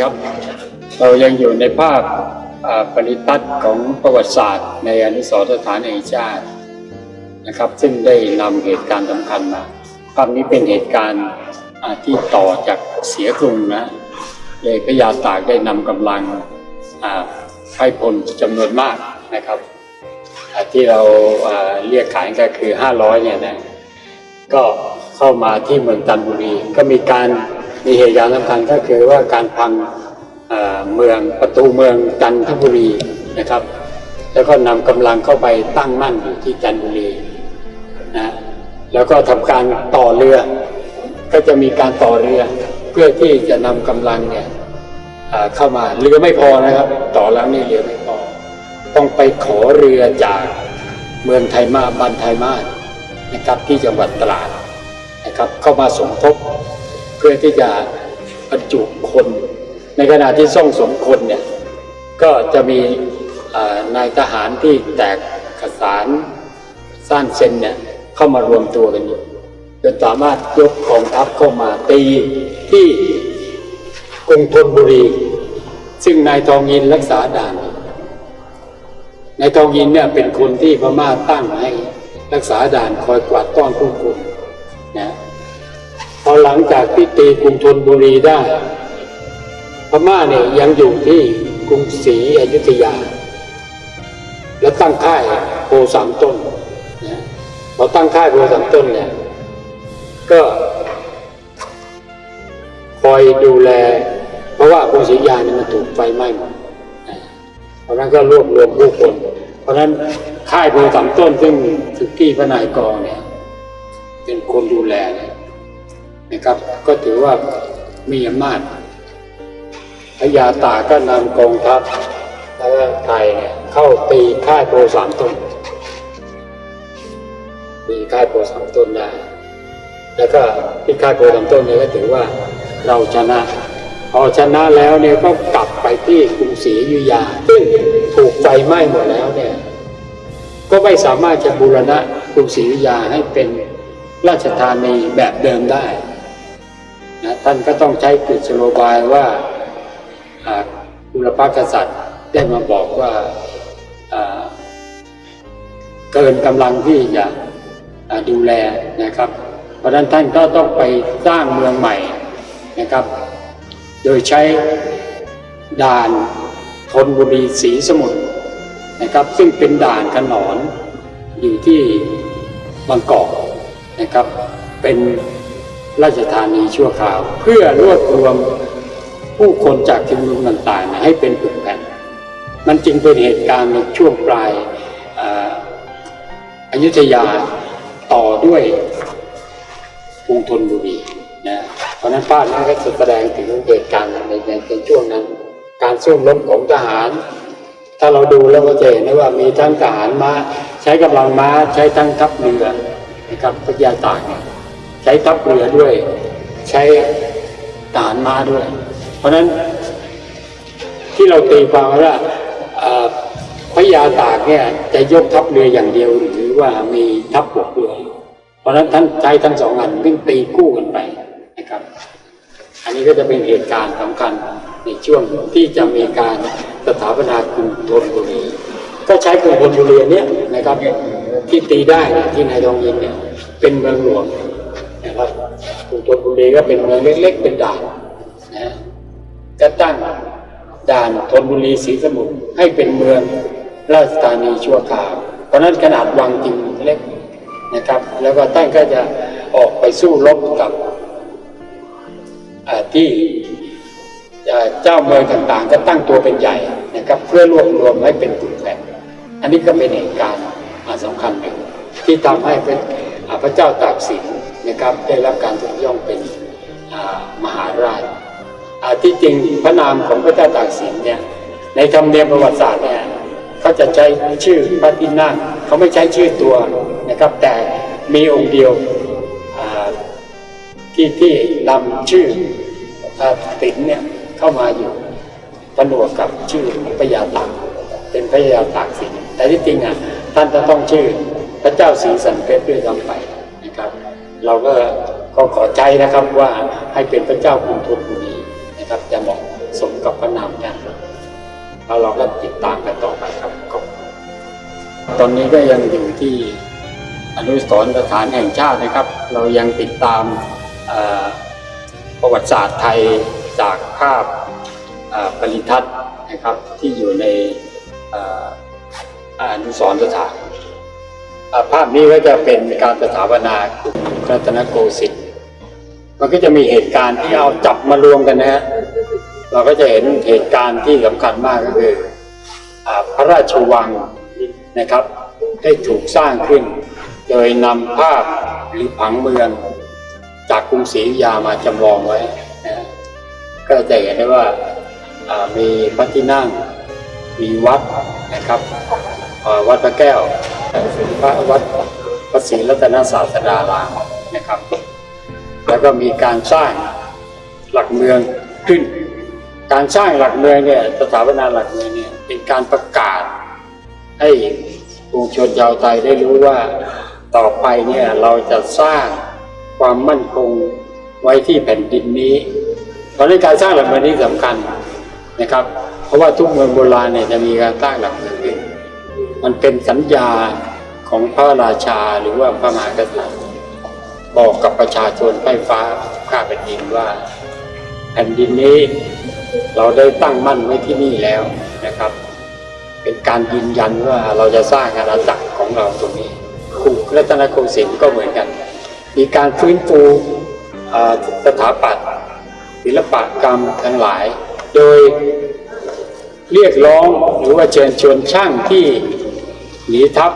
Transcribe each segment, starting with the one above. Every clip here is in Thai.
ครับ เรายังอยู่ในภาพปริทัศน์ของประวัติศาสตร์ ในอนุสรสถานแห่งชาตินะครับ ซึ่งได้นำเหตุการณ์สำคัญมาภาพนี้เป็นเหตุการณ์ที่ต่อจากเสียกรุงนะเลยพระยาตากได้นำกำลังอ่าไพพลจำนวนมากนะครับ ที่เราอ่าเรียกขานก็คือ 500เนี่ยนะก็เข้ามาที่เมืองจันทบุรีก็มีการ มีเหตุการณ์สำคัญก็คือว่าการพังเมืองประตูเมืองจันทบุรีนะครับ แล้วก็นำกำลังเข้าไปตั้งมั่นอยู่ที่จันทบุรีนะแล้วก็ทำการต่อเรือ ก็จะมีการต่อเรือ เพื่อที่จะนำกำลังเนี่ยเข้ามาเรือไม่พอนะครับ ต่อแล้วนี่เรือไม่พอ ต้องไปขอเรือจากเมืองไทยมาบันไทยมานะครับที่จังหวัดตราดนะครับเข้ามาสมทบ พื่อที่จะบรรจุคน ในขณะที่ส่องสมคนเนี่ยก็จะมีนายทหารที่แตกขสารสร้างเซนเนี่ยเข้ามารวมตัวกันอยู่จนสามารถยกกองทัพเข้ามาตีที่กรุงธนบุรี ซึ่งนายทองยินรักษาด่านนายทองยินเนี่ยเป็นคนที่พม่าตั้งให้รักษาด่านคอยกวาดต้อนผู้คนนะ พอหลังจากที่ตีกรุงธนบุรีได้ พม่าเนี่ยยังอยู่ที่กรุงศรีอยุธยา แล้วตั้งค่ายโพสามต้นนะพอตั้งค่ายโพสามต้นเนี่ยก็คอยดูแล เพราะว่ากรุงศรีอยุธยาเนี่ยมันถูกไฟไหม้หมดเพราะนั้นก็รวบรวมผู้คน เพราะนั้นค่ายโพสามต้นซึ่งสุกี้พนายกองเนี่ยเป็นคนดูแลเนี่ย นะครับ ก็ถือว่ามีอำนาจพญาตาก็นำกองทัพแล้วไทยเนี่ยเข้าตีค่ายโพสามต้นตีค่ายโพสามต้นได้แล้วก็ที่ค่ายโพสามต้นเนี่ยก็ถือว่าเราชนะพอชนะแล้วเนี่ยก็กลับไปที่กรุงศรีอยุธยาซึ่งถูกไฟไหม้หมดแล้วเนี่ยก็ไม่สามารถจะบูรณะกรุงศรีอยุธยาให้เป็นราชธานีแบบเดิมได้ นะท่านก็ต้องใช้กฤษโลบายว่าอุรพกษัตริย์ได้มาบอกว่าเกินกำลังที่จะดูแลนะครับ เพราะนั้นท่านก็ต้องไปสร้างเมืองใหม่นะครับ โดยใช้ด่านธนบุรีศรีสมุทรนะครับ ซึ่งเป็นด่านขนอนอยู่ที่บางกอกนะครับ เป็น ราชธานีชั่วคราว เพื่อรวบรวมผู้คนจากชุมนุมต่างๆนะให้เป็นปึกแผ่น มันจึงเป็นเหตุการณ์ในช่วงปลายอายุธยาต่อด้วยกรุงธนบุรีนะเพราะนั้นภาพนี้ก็จะแสดงถึงเหตุการณ์ในในช่วงนั้น การสู้รบของทหาร ถ้าเราดูแล้วก็จะเห็นได้ว่ามีทั้งทหารม้าใช้กำลังม้าใช้ทั้งทัพเรือนะครับพระยาตากเนี่ย ใช้ทัพเรือด้วย ใช้ทหารม้าด้วย เพราะฉะนั้นที่เราตีความว่าพระยาตากเนี่ยจะยกทัพเรืออย่างเดียวหรือว่ามีทัพบกด้วยเพราะฉะนั้นท่านใช้ทั้งสองอันซึ่งตีคู่กันไปนะครับ อันนี้ก็จะเป็นเหตุการณ์สำคัญในช่วงที่จะมีการสถาปนากรุงธนบุรีก็ใช้กรุงธนบุรีเนี้ยนะครับที่ตีได้ที่นายทองยินเนี่ยเป็นเมืองหลวง กรุงธนบุรีก็เป็นเมืองเล็กๆเป็นด่านนะก็ตั้งด่านธนบุรีศรีสมุทรให้เป็นเมืองราชธานีชั่วคราว เพราะนั้นขนาดวังจริงเล็กนะครับ แล้วก็ท่านก็จะออกไปสู้รบกับที่เจ้าเมืองต่างๆ ก็ตั้งตัวเป็นใหญ่นะครับ เพื่อรวบรวมให้เป็นกลุ่มแผ่อันนี้ก็เป็นเหตุการณ์สำคัญหนึ่งที่ทำให้พระเจ้าตากสิน นะครับ ได้รับการยกย่องเป็นมหาราชที่จริงพระนามของพระเจ้าตากสินเนี่ยในธรรมเนียมประวัติศาสตร์เนี่ยเขาจะใช้ชื่อพระที่นั่งเขาไม่ใช้ชื่อตัวนะครับ แต่มีองค์เดียวที่ที่นำชื่อตินเนี่ยเข้ามาอยู่ผนวกกับชื่อพระยาตากเป็นพระยาตากสินแต่ที่จริงอะท่านจะต้องชื่อพระเจ้าศรีสันเพชรด้วยซ้ำไป เราก็ก็ขอใจนะครับว่าให้เป็นพระเจ้ากรุงธนบุรีนะนะครับจะเหมาะสมกับพระนามท่านแล้วเราก็ติดตามกันต่อไปครับขอบตอนนี้ก็ยังอยู่ที่อนุสรสถานแห่งชาตินะครับ เรายังติดตามประวัติศาสตร์ไทยจากภาพปริทัศน์นะครับที่อยู่ในออนุสรสถาน ภาพนี้ก็จะเป็นการสถาปนากรุงรัตนโกสินทร์มันก็จะมีเหตุการณ์ที่เอาจับมารวมกันนะฮะเราก็จะเห็นเหตุการณ์ที่สำคัญมากก็คืออพระราชวังนะครับ ได้ถูกสร้างขึ้น โดยนำภาพหรือผังเมือง จากกรุงศรีอยุธยามาจำลองไว้นะก็จะเห็นได้ว่ามีพระที่นั่งมีวัดนะครับ วัดพระแก้วพระวัดพระศรีรัตนศาสดารามนะครับ แล้วก็มีการสร้างหลักเมืองขึ้น การสร้างหลักเมืองเนี่ยสถาปนาหลักเมืองเนี่ยเป็นการประกาศให้ปวงชนชาวไทยได้รู้ว่าต่อไปเนี่ยเราจะสร้างความมั่นคงไว้ที่แผ่นดินนี้เพราะฉะนั้นการสร้างหลักเมืองนี้สำคัญนะครับ เพราะว่าทุกเมืองโบราณเนี่ยจะมีการสร้างหลักเมืองขึ้น มันเป็นสัญญาของพระราชาหรือว่าพระมหากษัตริย์ บอกกับประชาชนใต้ฟ้าข้าแผ่นดินว่า แผ่นดินนี้เราได้ตั้งมั่นไว้ที่นี่แล้วนะครับ เป็นการยืนยันว่าเราจะสร้างอาณาจักรของเราตรงนี้กรุงรัตนโกสินทร์ก็เหมือนกัน มีการฟื้นฟูสถาปัตย์ศิลปกรรมทั้งหลาย โดยเรียกร้องหรือว่าเชิญชวนช่างที่ หนีทัพ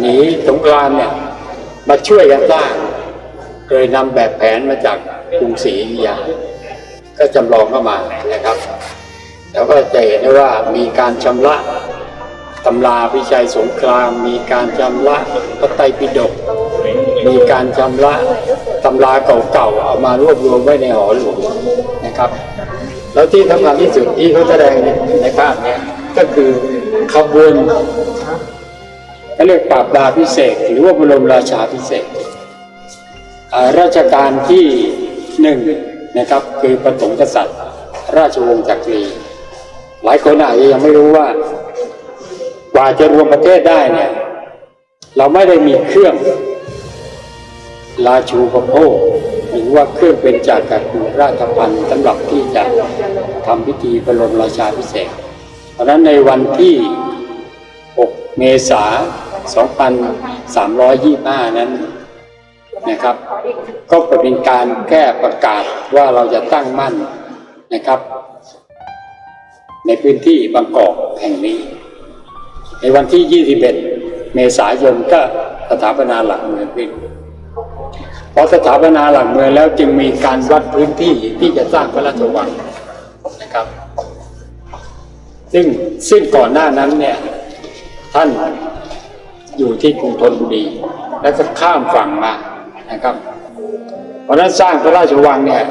หนีสงครามเนี่ยมาช่วยกันสร้างโดยนำแบบแผนมาจากกรุงศรีอยุธยา ก็จำลองเข้ามานะครับ แล้วก็จะเห็นได้ว่ามีการชำระตำราวิชัยสงคราม มีการชำระพระไตรปิฎกมีการชำระตำราเก่าๆเอามารวบรวมไว้ในหอหลวงนะครับ แล้วที่สำคัญที่สุดที่เขาแสดงในภาพเนี้ยก็คือ ขบวนเรียกปราบดาพิเศษหรือว่าบรมราชาพิเศษราชการที่หนึ่งนะครับคือปฐมกษัตริย์ ราชวงศ์จักรี หลายคนอาจจะยังไม่รู้ว่า กว่าจะรวมประเทศได้เนี่ย เราไม่ได้มีเครื่องราชูปโภคหรือว่าเครื่องเป็นจากกักุราชพันธ์สำหรับที่จะทำพิธีบรมราชาพิเศษ ราะฉะนั้นในวันที่ 6 เมษายน 2325 นั้นนะครับ ก็เป็นการแก้ประกาศว่าเราจะตั้งมั่นนะครับ ในพื้นที่บางกอกแห่งนี้ ในวันที่ 21 เมษายนก็สถาปนาหลักเมืองขึ้นพอสถาปนาหลักเมืองแล้วจึงมีการวัดพื้นที่ที่จะสร้างพระราชวังนะครับ ซึ่งซึ่งก่อนหน้านั้นเนี่ยท่านอยู่ที่กรุงธนบุรี แล้วก็ข้ามฝั่งมานะครับ เพราะนั้นสร้างพระราชวังเนี่ย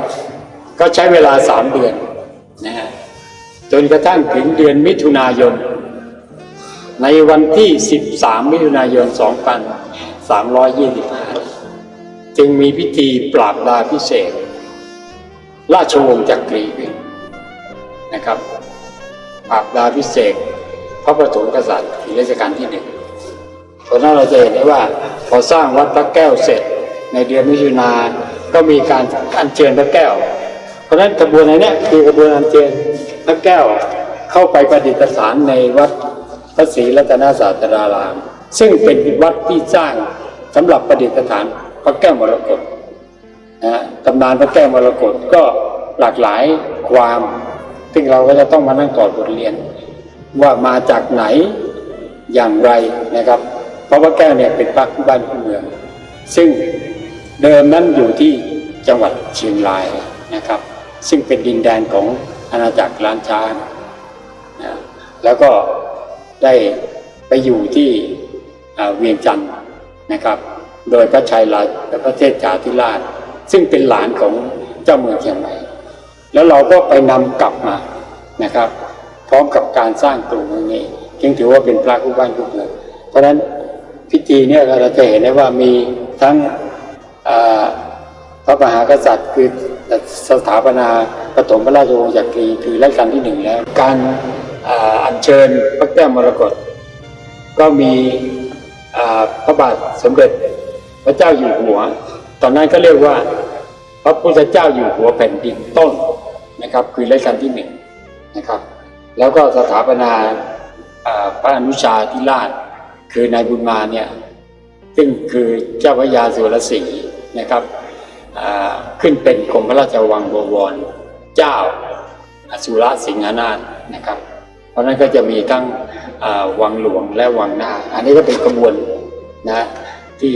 ก็ใช้เวลาสามเดือนนะฮะจนกระทั่งถึงเดือนมิถุนายน ในวันที่ 13 มิถุนายน 2325 จึงมีพิธีปราบดาพิเศษ ราชวงศ์จักรีขึ้นนะครับ ปราบดาพิเศษพระประถมกษัตริย์ในรัชกาลที่หนึ่งเพราะนั้นเราจะเห็นได้ว่าพอสร้างวัดพระแก้วเสร็จ ในเดือนมิถุนาก็มีการอัญเชิญพระแก้ว เพราะนั้นกระบวนการนี้คือกระบวนอัญเชิญพระแก้วเข้าไปประดิษฐานในวัดพระศรีรัตนศาสดาราม ซึ่งเป็นวัดที่สร้างสำหรับประดิษฐานพระแก้วมรกตนะฮะตำนานพระแก้วมรกตก็หลากหลายความ ซึ่งเราก็จะต้องมานั่งกอดบทเรียน ว่ามาจากไหนอย่างไรนะครับ เพราะพระแก้วเนี่ยเป็นพระคู่บ้านเมือง ซึ่งเดิมนั้นอยู่ที่จังหวัดเชียงรายนะครับ ซึ่งเป็นดินแดนของอาณาจักรล้านช้างนะแล้วก็ได้ไปอยู่ที่เวียงจันทร์นะครับ โดยพระชัยราชและพระเทพจาธิราช ซึ่งเป็นหลานของเจ้าเมืองเชียงใหม่ แล้วเราก็ไปนำกลับมานะครับ พร้อมกับการสร้างกรุงนี้จึงถือว่าเป็นพระคู่บ้านคู่เมืองเพราะฉะนั้นพิธีเนี่ยเราจะเห็นได้ว่ามีทั้งพระมหากษัตริย์คือสถาปนาปฐมพระราชวงศ์จักรีคือรัชกาลที่หนึ่งแล้ว การอัญเชิญพระแก้วมรกตก็มีพระบาทสมเด็จพระเจ้าอยู่หัว ตอนนั้นก็เรียกว่า พระพุทธเจ้าอยู่หัวแผ่นดินต้น นะครับคือรัชกาลที่หนึ่งนะครับ แล้วก็สถาปนาพระอนุชาธิราช คือนายบุญมาเนี่ยซึ่งคือเจ้าพระยาสุรศรีนะครับขึ้นเป็นกรมพระราชวังบวรเจ้าอสุรสิงหนาถนะครับ เพราะนั้นก็จะมีทั้งวังหลวงและวังหน้า อันนี้ก็เป็นกระบวนนะที่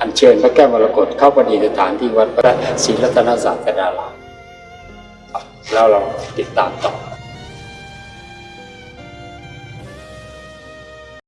อัญเชิญพระแก้วมรกตเข้าประดิษฐานที่วัดพระศรีรัตนศาสดาราม แล้วเราติดตามต่อ